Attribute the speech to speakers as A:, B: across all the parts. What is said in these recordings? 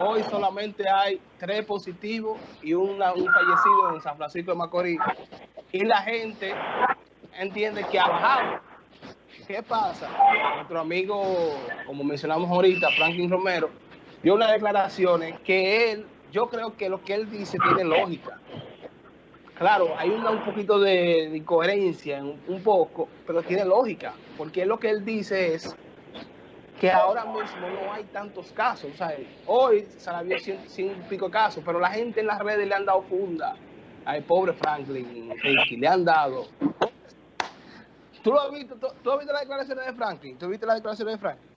A: hoy solamente hay tres positivos y un fallecido en San Francisco de Macorís. Y la gente entiende que ha bajado. ¿Qué pasa? Nuestro amigo, como mencionamos ahorita, Franklin Romero, dio unas declaraciones que él, yo creo que lo que él dice tiene lógica. Claro, hay un poquito de, incoherencia, un, poco, pero tiene lógica, porque lo que él dice es que ahora mismo no hay tantos casos. O sea, hoy se había 100, y pico casos, pero la gente en las redes le han dado funda al pobre Franklin, Ricky, le han dado. ¿Tú lo has visto? ¿Tú, has visto las declaraciones de Franklin? ¿Tú viste las declaraciones de Franklin?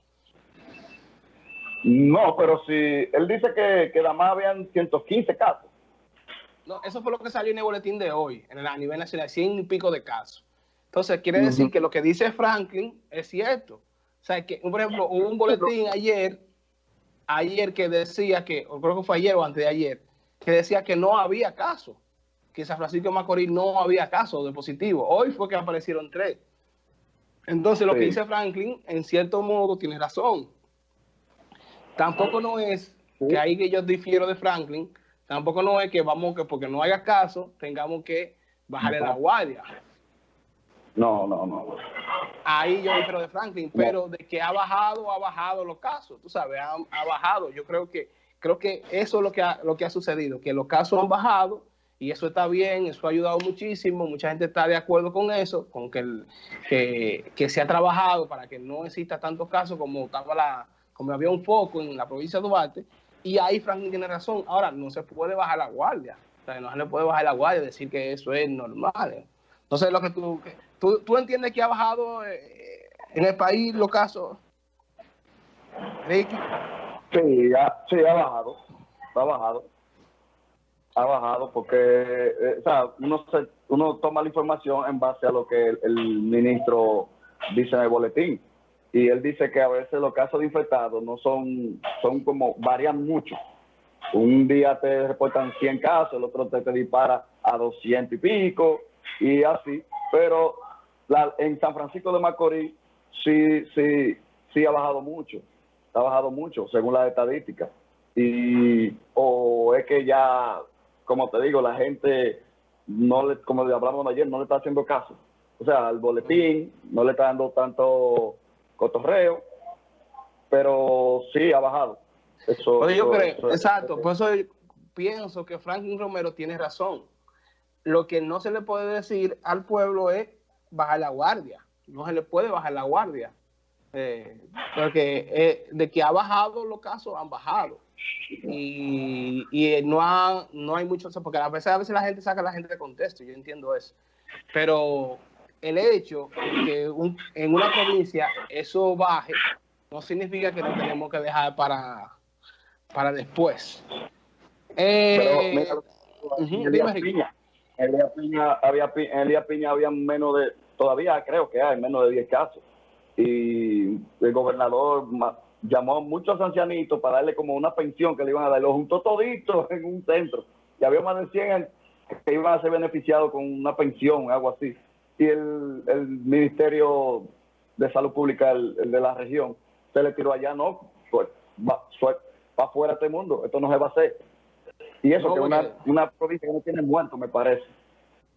B: No, pero si él dice que, que nada más habían 115 casos.
A: No, eso fue lo que salió en el boletín de hoy, en el, a nivel nacional, 100 y pico de casos. Entonces, quiere decir que lo que dice Franklin es cierto. O sea, que, por ejemplo, hubo un boletín ayer, ayer que decía que, o creo que fue ayer o antes de ayer, que decía que no había caso, que San Francisco de Macorís no había caso de positivo. Hoy fue que aparecieron tres. Entonces, lo que dice Franklin, en cierto modo, tiene razón. Tampoco no es que ahí que yo difiero de Franklin, tampoco no es que vamos que porque no haya caso, tengamos que bajarle la guardia.
B: No, no, no.
A: Ahí yo difiero de Franklin, pero de que ha bajado, ha bajado los casos, tú sabes, ha, bajado. Yo creo que creo que eso es lo que ha, lo que ha sucedido, que los casos han bajado y eso está bien, eso ha ayudado muchísimo, mucha gente está de acuerdo con eso, con que, que, que se ha trabajado para que no exista tantos casos como estaba la, como había un foco en la provincia de Duarte, y ahí Franklin tiene razón. Ahora, no se puede bajar la guardia. O sea, no se le puede bajar la guardia y decir que eso es normal. Entonces, lo que tú, tú, tú entiendes que ha bajado eh, en el país los casos,
B: Ricky. Sí, sí, ha bajado. Ha bajado. Ha bajado porque, eh, o sea, uno, uno toma la información en base a lo que el ministro dice en el boletín y él dice que a veces los casos de infectados no son, son como, varían mucho. Un día te reportan 100 casos, el otro te, te dispara a 200 y pico, y así. Pero la, en San Francisco de Macorís sí, sí, sí ha bajado mucho, ha bajado mucho según las estadísticas. Y, o es que ya, como te digo, la gente, no le, como le hablamos ayer, no le está haciendo caso. O sea, al boletín no le está dando tanto cotorreo, pero sí ha bajado.
A: Eso, yo creo, exacto, por eso pienso que Franklin Romero tiene razón. Lo que no se le puede decir al pueblo es bajar la guardia. No se le puede bajar la guardia. Eh, porque eh, de que ha bajado los casos, han bajado. Y, y no, ha, no hay mucho, porque a veces, a veces la gente saca a la gente de contexto, yo entiendo eso. Pero el hecho que en una provincia eso baje no significa que no tenemos que dejar para, para después.
B: Eh, en Elías Piña, había, Elías Piña había menos de, todavía creo que hay menos de 10 casos. Y el gobernador llamó a muchos ancianitos para darle como una pensión que le iban a dar. Los juntó toditos en un centro. Y había más de 100 que iban a ser beneficiados con una pensión, algo así y el, el Ministerio de Salud Pública el, de la región se le tiró allá, no, pues va, va fuera de este mundo, esto no se va a hacer. Y eso que es una, una provincia que no tiene muertos, me parece.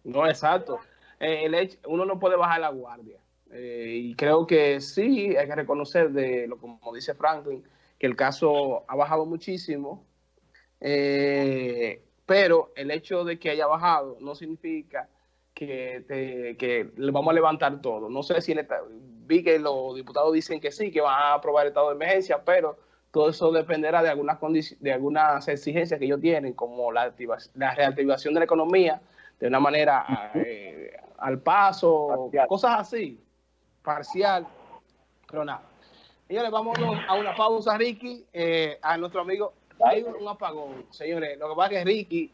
A: No, exacto. Eh, el hecho, uno no puede bajar la guardia. Eh, y creo que sí, hay que reconocer, de lo como dice Franklin, que el caso ha bajado muchísimo, eh, pero el hecho de que haya bajado no significa que, te, que le vamos a levantar todo. No sé si vi que los diputados dicen que sí, que van a aprobar el estado de emergencia, pero todo eso dependerá de algunas de algunas exigencias que ellos tienen, como la, la reactivación de la economía de una manera eh, al paso, cosas así, parcial, pero nada. Señores, vamos a una pausa, Ricky, eh, a nuestro amigo. Hay un apagón, señores. Lo que pasa es que Ricky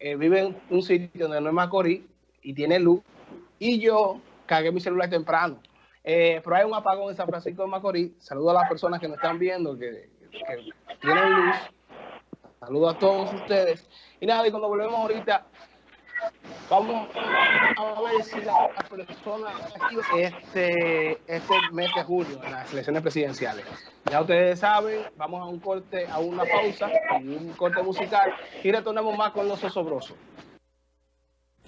A: eh, vive en un sitio donde no es Macorís y tiene luz. Y yo cargué mi celular temprano. Eh, pero hay un apagón en San Francisco de Macorís. Saludo a las personas que me están viendo, que, tienen luz. Saludo a todos ustedes. Y nada, y cuando volvemos ahorita, Vamos a ver si la persona este, este mes de julio en las elecciones presidenciales. Ya ustedes saben, vamos a un corte, a una pausa, un corte musical y retornamos más con los osobrosos.